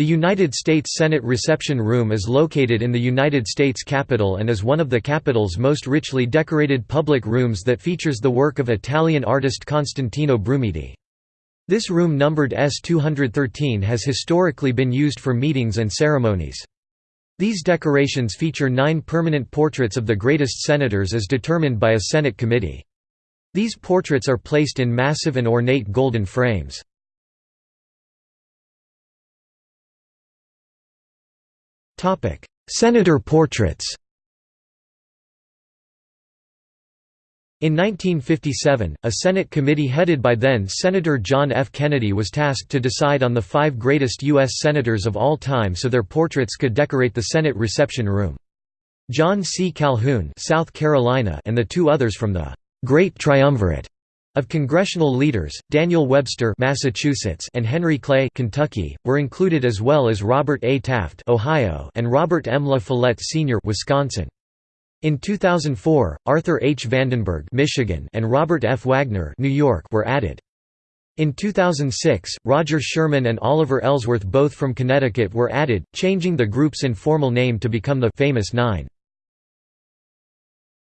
The United States Senate Reception Room is located in the United States Capitol and is one of the Capitol's most richly decorated public rooms that features the work of Italian artist Constantino Brumidi. This room numbered S-213 has historically been used for meetings and ceremonies. These decorations feature nine permanent portraits of the greatest senators as determined by a Senate committee. These portraits are placed in massive and ornate golden frames. Senator portraits In 1957, a Senate committee headed by then-Senator John F. Kennedy was tasked to decide on the five greatest U.S. Senators of all time so their portraits could decorate the Senate reception room. John C. Calhoun South Carolina and the two others from the «Great Triumvirate» Of congressional leaders, Daniel Webster Massachusetts and Henry Clay Kentucky, were included as well as Robert A. Taft Ohio and Robert M. La Follette Sr. Wisconsin. In 2004, Arthur H. Vandenberg Michigan and Robert F. Wagner New York were added. In 2006, Roger Sherman and Oliver Ellsworth both from Connecticut were added, changing the group's informal name to become the Famous Nine.